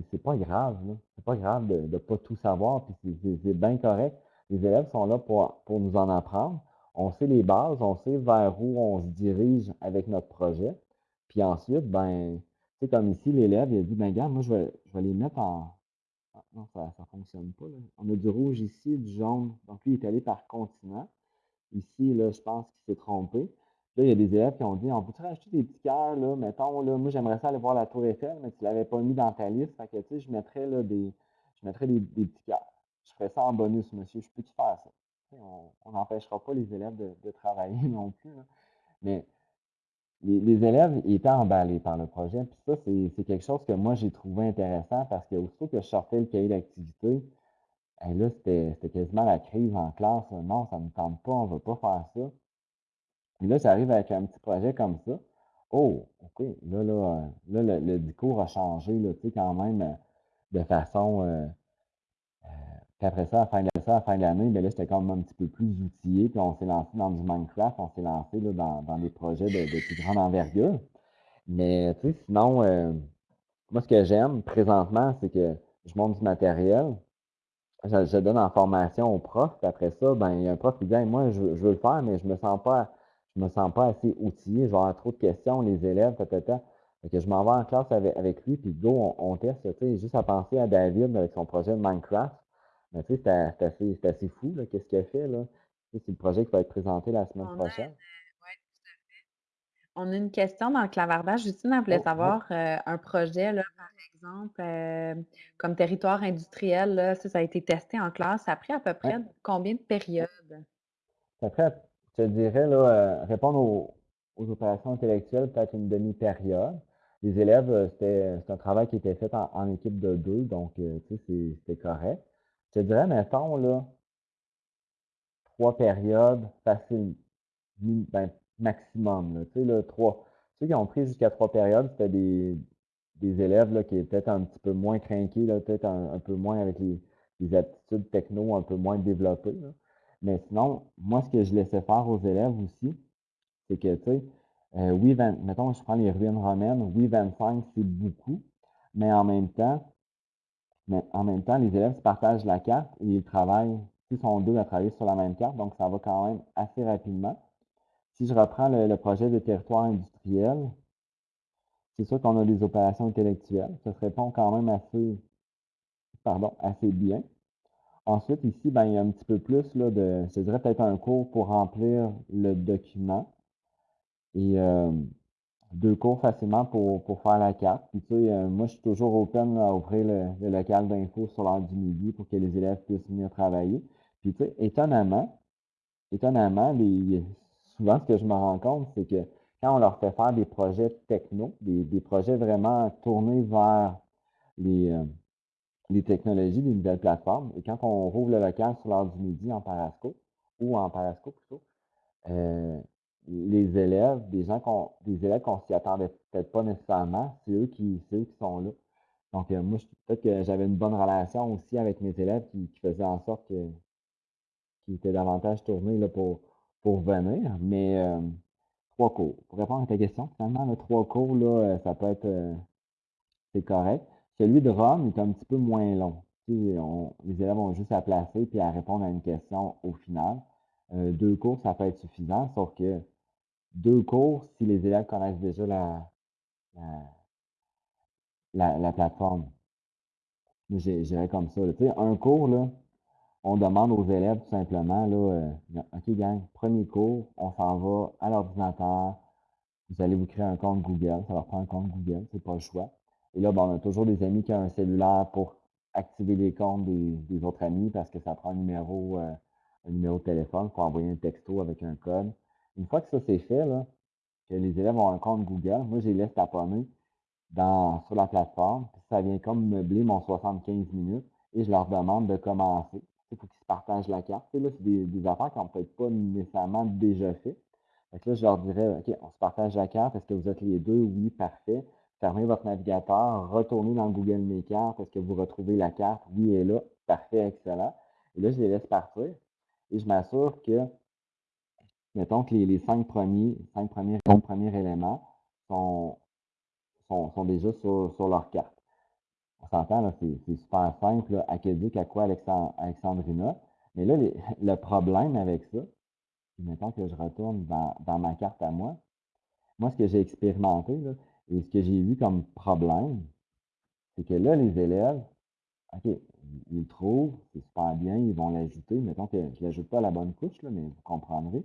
c'est pas grave. C'est pas grave de ne pas tout savoir, puis c'est bien correct. Les élèves sont là pour, pour nous en apprendre. On sait les bases, on sait vers où on se dirige avec notre projet. Puis ensuite, ben, c'est comme ici, l'élève, il a dit, ben, regarde, moi, je vais, je vais les mettre en, ah, non, ça ne fonctionne pas. On a du rouge ici, du jaune. Donc, lui, il est allé par continent. Ici, là, je pense qu'il s'est trompé. Là, il y a des élèves qui ont dit On peut-tu rajouter des petits cœurs, là, mettons, là, moi j'aimerais ça aller voir la Tour Eiffel, mais tu ne l'avais pas mis dans ta liste. Fait que tu sais, je mettrais là, des. Je mettrais des, petits cœurs. Je ferais ça en bonus, monsieur. Je peux-tu faire ça? on n'empêchera pas les élèves de, travailler *laughs* non plus. Mais les, élèves étaient emballés par le projet. Puis ça, c'est quelque chose que moi, j'ai trouvé intéressant parce que aussitôt que je sortais le cahier d'activité, là, c'était quasiment la crise en classe. Non, ça ne me tente pas, on ne veut pas faire ça. Puis là, j'arrive avec un petit projet comme ça. Oh, OK, là, là, là le, discours a changé, tu sais, quand même, euh, de façon euh, puis après ça, à la fin de ça, à la fin de l'année, ben là, j'étais quand même un petit peu plus outillé. Puis on s'est lancé dans du Minecraft, on s'est lancé là, dans, dans, des projets de, plus grande envergure. Mais tu sais, sinon, euh, moi, ce que j'aime présentement, c'est que je monte du matériel. Je, donne en formation aux profs. Puis après ça, ben, il y a un prof qui dit moi, je, veux le faire, mais je me sens pas. Je me sens pas assez outillé, je vais trop de questions, les élèves, peut-être. que je m'en vais en classe avec, lui, puis go, on, on teste, tu sais, juste à penser à David avec son projet de Minecraft. Mais tu sais, c'est assez, assez, fou, qu'est-ce qu'il a fait, là. C'est le projet qui va être présenté la semaine prochaine. Oui, tout à fait. On a une question dans le clavardage. Justine, elle voulait oh, savoir euh, un projet, là, par exemple, euh, comme territoire industriel, là, ça, ça, a été testé en classe. Ça a pris à peu près combien de périodes? Après, je te dirais, là, euh, répondre aux, opérations intellectuelles, peut-être une demi-période. Les élèves, c'était un travail qui était fait en, en équipe de deux, donc, tu sais, c'était correct. Je te dirais, mettons, là, trois périodes faciles, ben, maximum. Tu sais, là, trois. Ceux qui ont pris jusqu'à trois périodes, c'était des, des élèves là, qui étaient peut-être un petit peu moins craqués, peut-être un, peu moins avec les, les, aptitudes techno un peu moins développées. Mais sinon, moi, ce que je laissais faire aux élèves aussi, c'est que, tu sais, euh, mettons, je prends les ruines romaines, oui, 25, c'est beaucoup, mais en même temps, mais en même temps, les élèves se partagent la carte et ils travaillent, ils sont deux à travailler sur la même carte, donc ça va quand même assez rapidement. Si je reprends le, projet de territoire industriel, c'est sûr qu'on a des opérations intellectuelles. Ça se répond quand même assez, pardon, assez bien. Ensuite, ici, ben, il y a un petit peu plus là, de, je dirais peut-être un cours pour remplir le document. Et euh, deux cours facilement pour, pour faire la carte. Puis, tu sais, euh, moi, je suis toujours open à ouvrir le, local d'info sur l'heure du midi pour que les élèves puissent venir travailler. Puis, tu sais, étonnamment, étonnamment, les, souvent, ce que je me rends compte, c'est que quand on leur fait faire des projets techno, des, projets vraiment tournés vers les, euh, les technologies, les nouvelles plateformes, et quand on rouvre le local sur l'heure du midi en Parasco, ou en Parasco plutôt, euh, les élèves, des gens qu'on, des élèves qu'on s'y attendait peut-être pas nécessairement, c'est eux qui, sont là. Donc, euh, moi, peut-être que j'avais une bonne relation aussi avec mes élèves qui, faisaient en sorte que, qu'ils étaient davantage tournés là, pour, venir. Mais euh, trois cours. Pour répondre à ta question, finalement, le trois cours, euh, ça peut être c'est correct. Celui de Rome est un petit peu moins long. les élèves ont juste à placer puis à répondre à une question au final. deux cours, ça peut être suffisant, sauf que deux cours, si les élèves connaissent déjà la, la, la, plateforme. J'irais comme ça. Un cours, on demande aux élèves tout simplement, là, euh, OK, gang, premier cours, on s'en va à l'ordinateur, vous allez vous créer un compte Google, ça leur prend un compte Google, c'est pas le choix. Et là, bon, on a toujours des amis qui ont un cellulaire pour activer les comptes des, autres amis parce que ça prend un numéro, euh, un numéro de téléphone pour envoyer un texto avec un code. Une fois que ça c'est fait, là, que les élèves ont un compte Google, moi, je les laisse taponner dans, sur la plateforme. ça vient comme meubler mon 75 minutes et je leur demande de commencer. Il faut qu'ils se partagent la carte. là, c'est des, des, affaires qui n'ont peut-être pas nécessairement déjà fait. Donc là, je leur dirais, OK, on se partage la carte. Est-ce que vous êtes les deux? Oui, parfait. Fermez votre navigateur, retournez dans Google Mes cartes. Est-ce que vous retrouvez la carte? Oui, elle est là. Parfait, excellent. Et là, je les laisse partir. Et je m'assure que mettons que les, cinq premiers, cinq premiers, premiers éléments sont, sont, déjà sur, leur carte. On s'entend, c'est super simple, là, académique à quoi Alexandrina. Mais là, *laughs* le problème avec ça, mettons que je retourne dans, ma carte à moi, moi, ce que j'ai expérimenté, et ce que j'ai vu comme problème, c'est que là, les élèves, OK, ils le trouvent, c'est super bien, ils vont l'ajouter. Mettons que je ne l'ajoute pas à la bonne couche, mais vous comprendrez.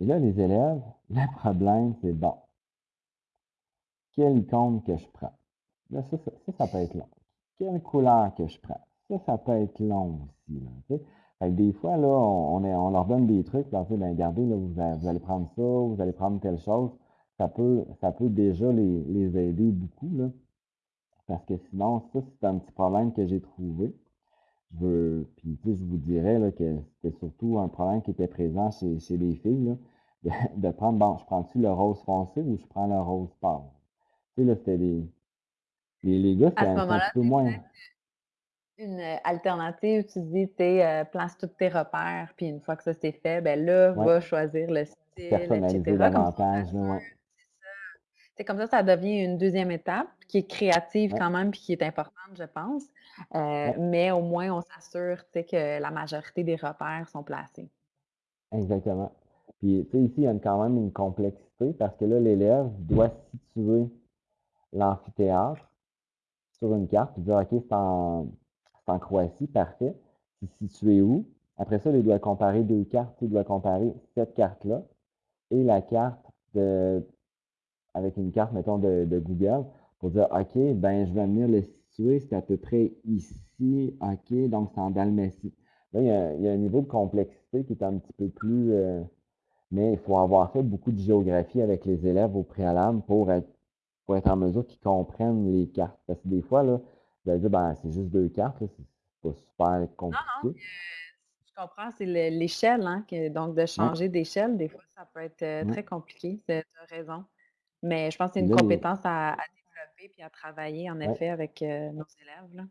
Et là, les élèves, *laughs* le problème, c'est bon. Quelle icône que je prends? Là, ça, ça, peut être long. Quelle couleur que je prends? Ça, ça peut être long aussi. des fois, là, on, on, leur donne des trucs, là, ben, regardez, là, vous, allez prendre ça, vous allez prendre telle chose. Ça peut, ça peut déjà les, les aider beaucoup, là. Parce que sinon, ça, c'est un petit problème que j'ai trouvé. Je veux, puis, je vous dirais là, que c'était surtout un problème qui était présent chez, les filles, de, prendre, bon, je prends-tu le rose foncé ou je prends le rose pâle? Tu sais, là, c'était des. Les, les gars, c'était un, petit peu moins. Une alternative, tu dis, tu euh, place tous tes repères, puis une fois que ça c'est fait, ben là, va choisir le style, Personnaliser davantage, ouais. C'est comme ça, ça devient une deuxième étape qui est créative quand même puis qui est importante, je pense. Euh, mais au moins, on s'assure que la majorité des repères sont placés. Exactement. Puis, tu sais, ici, il y a quand même une complexité parce que là, l'élève doit situer l'amphithéâtre sur une carte et dire, OK, c'est en, Croatie, parfait. C'est situé où? Après ça, il doit comparer deux cartes. Il doit comparer cette carte-là et la carte de, avec une carte, mettons, de, Google pour dire, OK, ben, je vais venir le situer, c'est à peu près ici, OK, donc c'est en Dalmatie. Là, il y, a, un niveau de complexité qui est un petit peu plus... Euh, mais il faut avoir fait beaucoup de géographie avec les élèves au préalable pour être, pour être en mesure qu'ils comprennent les cartes. Parce que des fois, là, vous allez dire, ben, c'est juste deux cartes, c'est pas super compliqué. Non, non. je comprends, c'est l'échelle, hein, donc de changer d'échelle, des fois, ça peut être euh, très compliqué, tu as raison. Mais je pense que c'est une compétence à, développer puis à travailler, en effet, avec euh, nos élèves. Là.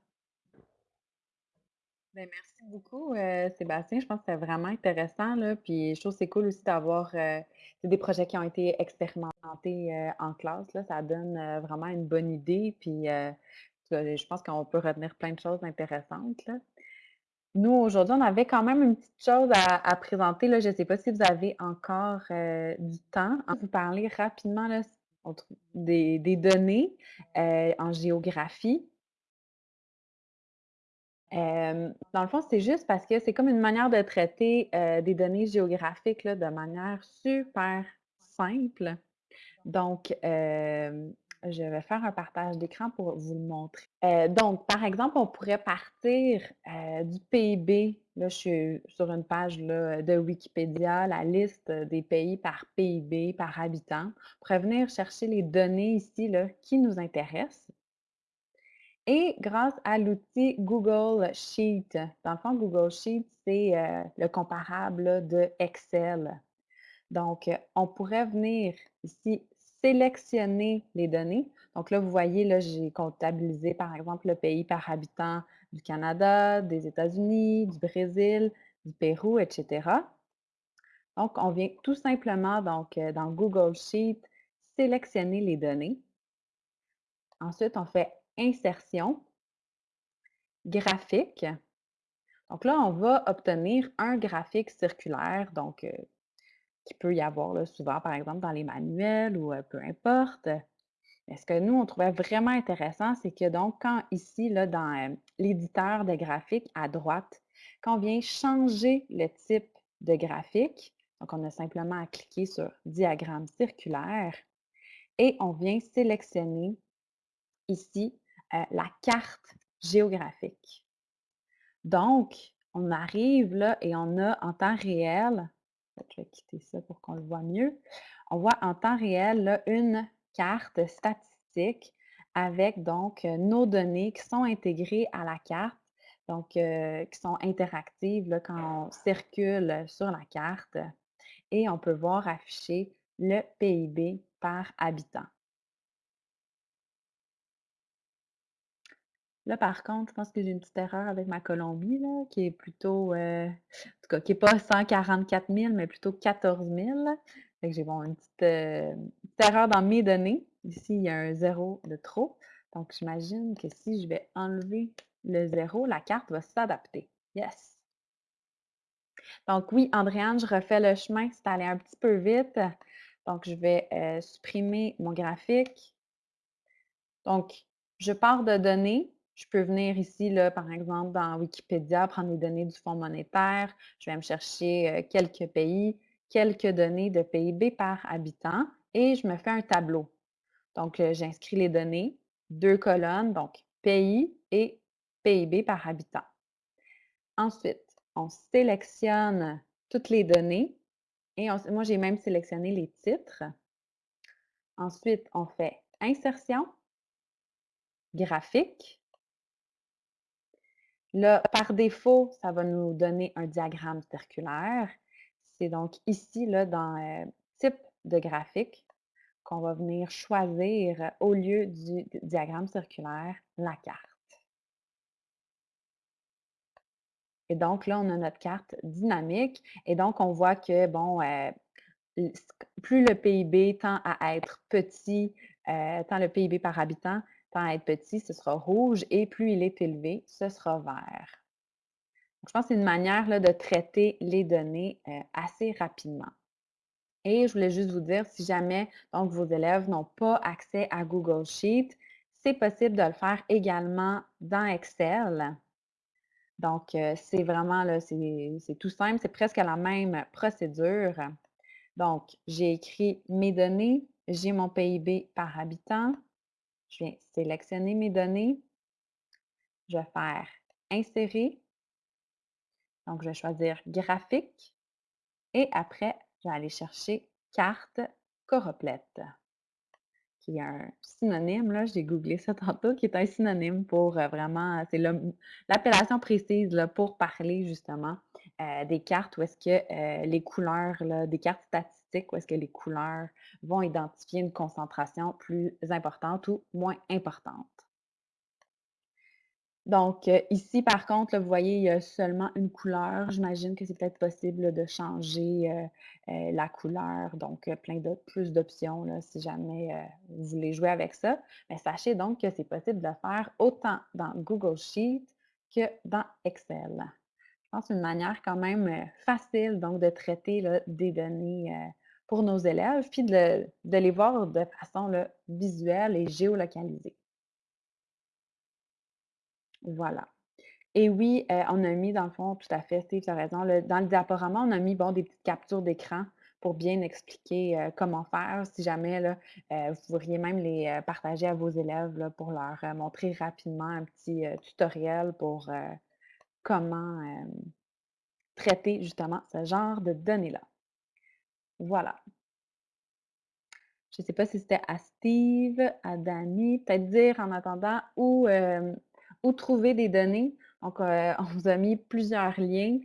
Ben, merci beaucoup, euh, Sébastien. Je pense que c'est vraiment intéressant. Là, puis je trouve que c'est cool aussi d'avoir euh, des projets qui ont été expérimentés en classe. Là, ça donne vraiment une bonne idée. Puis je pense qu'on peut retenir plein de choses intéressantes. Nous, aujourd'hui, on avait quand même une petite chose à, présenter. Là. Je ne sais pas si vous avez encore du temps. On vous parler rapidement des, données euh, en géographie. Dans le fond, c'est juste parce que c'est comme une manière de traiter des données géographiques de manière super simple. Donc, Je vais faire un partage d'écran pour vous le montrer. Donc, par exemple, on pourrait partir du PIB. Là, je suis sur une page de Wikipédia, la liste des pays par PIB, par habitant. On pourrait venir chercher les données ici là, qui nous intéressent. Et grâce à l'outil Google Sheet, dans le fond, Google Sheet, c'est euh, le comparable de Excel. Donc, on pourrait venir ici sélectionner les données. Donc là, vous voyez, là, j'ai comptabilisé, par exemple, le pays par habitant du Canada, des États-Unis, du Brésil, du Pérou, etc. Donc, on vient tout simplement, donc, euh, dans Google Sheet, sélectionner les données. Ensuite, on fait insertion, graphique. Donc là, on va obtenir un graphique circulaire, donc euh, qui peut y avoir là, souvent, par exemple, dans les manuels ou euh, peu importe. Mais ce que nous, on trouvait vraiment intéressant, c'est que donc, quand ici, là, dans euh, l'éditeur de graphique à droite, quand on vient changer le type de graphique, donc on a simplement à cliquer sur diagramme circulaire et on vient sélectionner ici euh, la carte géographique. Donc, on arrive là et on a en temps réel, je vais quitter ça pour qu'on le voit mieux, on voit en temps réel une carte statistique avec donc euh, nos données qui sont intégrées à la carte, donc euh, qui sont interactives quand on circule sur la carte et on peut voir afficher le PIB par habitant. Là, par contre, je pense que j'ai une petite erreur avec ma Colombie, là, qui est plutôt, euh, en tout cas, qui n'est pas 144 000, mais plutôt 14 000. Fait que j'ai bon, une petite, euh, petite erreur dans mes données. Ici, il y a un zéro de trop. Donc, j'imagine que si je vais enlever le zéro, la carte va s'adapter. Yes! Donc, oui, Andréane, je refais le chemin. C'est allé un petit peu vite. Donc, je vais euh, supprimer mon graphique. Donc, je pars de données. Je peux venir ici, là, par exemple, dans Wikipédia, prendre les données du Fonds monétaire. Je vais me chercher quelques pays, quelques données de PIB par habitant et je me fais un tableau. Donc, j'inscris les données, deux colonnes, donc pays et PIB par habitant. Ensuite, on sélectionne toutes les données et moi, j'ai même sélectionné les titres. Ensuite, on fait insertion, graphique, Là, par défaut, ça va nous donner un diagramme circulaire. C'est donc ici, là, dans euh, type de graphique, qu'on va venir choisir euh, au lieu du diagramme circulaire la carte. Et donc là, on a notre carte dynamique. Et donc, on voit que, bon, euh, plus le PIB tend à être petit, tant le PIB par habitant, Tant à être petit, ce sera rouge et plus il est élevé, ce sera vert. je pense que c'est une manière de traiter les données euh, assez rapidement. Et je voulais juste vous dire, si jamais vos élèves n'ont pas accès à Google Sheet, c'est possible de le faire également dans Excel. Donc, euh, c'est vraiment, c'est tout simple, c'est presque la même procédure. Donc, j'ai écrit mes données, j'ai mon PIB par habitant, je viens sélectionner mes données. Je vais faire insérer. Donc, je vais choisir graphique. Et après, je vais aller chercher carte Coroplette, qui est un synonyme, là, j'ai googlé ça *laughs* tantôt, qui est un synonyme pour euh, vraiment, c'est l'appellation précise là, pour parler justement euh, des cartes où est-ce que euh, les couleurs, des cartes statistiques, où est-ce que les couleurs vont identifier une concentration plus importante ou moins importante. Donc, euh, ici, par contre, vous voyez, il y a seulement une couleur. J'imagine que c'est peut-être possible de changer la couleur. Donc, plein d'autres, plus d'options si jamais vous voulez jouer avec ça. Mais sachez donc que c'est possible de le faire autant dans Google Sheet que dans Excel. Je pense une manière quand même euh, facile donc de traiter des données euh, pour nos élèves, puis de, les voir de façon visuelle et géolocalisée. Voilà. Et oui, euh, on a mis, dans le fond, tout à fait, Steve, tu as raison, dans le diaporama, on a mis bon, des petites captures d'écran pour bien expliquer comment faire. Si jamais, là, vous pourriez même les partager à vos élèves pour leur montrer rapidement un petit tutoriel pour comment traiter justement ce genre de données-là. Voilà. Je ne sais pas si c'était à Steve, à Danny, peut-être dire en attendant où, où trouver des données. Donc, on vous a mis plusieurs liens.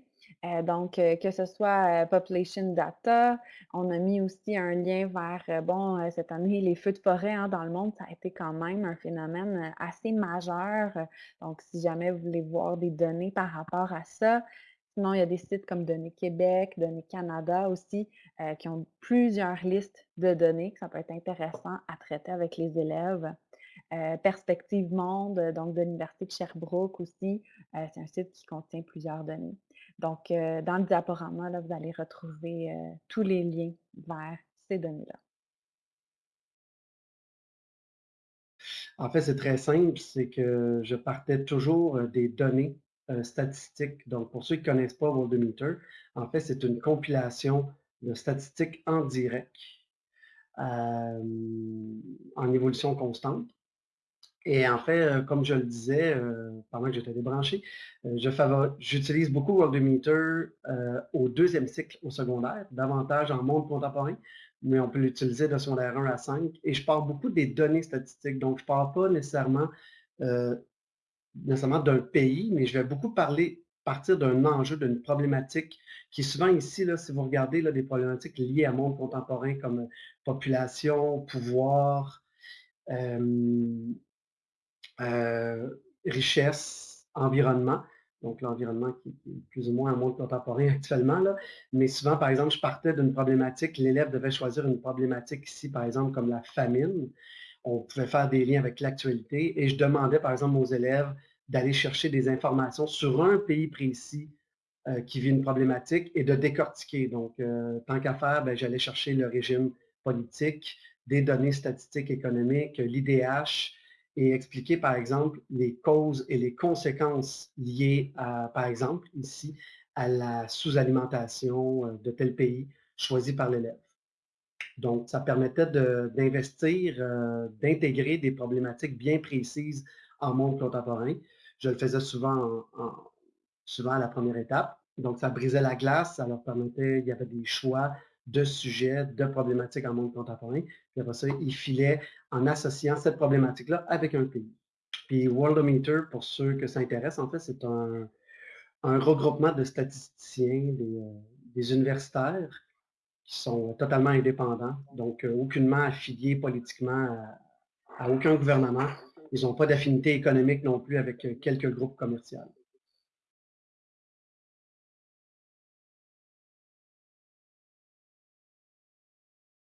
Euh, donc, euh, que ce soit euh, Population Data, on a mis aussi un lien vers, bon, cette année, les feux de forêt hein, dans le monde, ça a été quand même un phénomène assez majeur. Donc, si jamais vous voulez voir des données par rapport à ça, sinon, il y a des sites comme Données Québec, Données Canada aussi, qui ont plusieurs listes de données que ça peut être intéressant à traiter avec les élèves. Perspective Monde, donc de l'Université de Sherbrooke aussi, c'est un site qui contient plusieurs données. Donc, euh, dans le diaporama, là, vous allez retrouver euh, tous les liens vers ces données-là. En fait, c'est très simple, c'est que je partais toujours euh, des données statistiques. Donc, pour ceux qui ne connaissent pas Worldometer, en fait, c'est une compilation de statistiques en direct en évolution constante. Et en fait, euh, comme je le disais euh, pendant que j'étais débranché, euh, j'utilise beaucoup Worldometer au deuxième cycle au secondaire, davantage en monde contemporain, mais on peut l'utiliser de secondaire 1 à 5. Et je parle beaucoup des données statistiques, donc je ne parle pas nécessairement, nécessairement d'un pays, mais je vais beaucoup parler partir d'un enjeu, d'une problématique qui est souvent ici, là, si vous regardez là, des problématiques liées à monde contemporain comme population, pouvoir, euh, richesse, environnement. Donc, l'environnement qui, est plus ou moins un monde contemporain *laughs* actuellement. Là. Mais souvent, par exemple, je partais d'une problématique, l'élève devait choisir une problématique ici, par exemple, comme la famine. On pouvait faire des liens avec l'actualité et je demandais, par exemple, aux élèves d'aller chercher des informations sur un pays précis euh, qui vit une problématique et de décortiquer. Donc, euh, tant qu'à faire, ben, j'allais chercher le régime politique, des données statistiques économiques, l'IDH, et expliquer, par exemple, les causes et les conséquences liées, par exemple, ici, à la sous-alimentation euh, de tel pays choisi par l'élève. Donc, ça permettait d'investir, euh, d'intégrer des problématiques bien précises en monde contemporain. Je le faisais souvent, à la première étape. Donc, ça brisait la glace, ça leur permettait, il y avait des choix de sujets, de problématiques en monde contemporain. Puis après ça, il filait en associant cette problématique-là avec un pays. Puis Worldometer, pour ceux que ça intéresse, en fait, c'est un, regroupement de statisticiens, des, euh, universitaires qui sont totalement indépendants, donc euh, aucunement affiliés politiquement à, aucun gouvernement. Ils n'ont pas d'affinité économique non plus avec euh, quelques groupes commerciaux.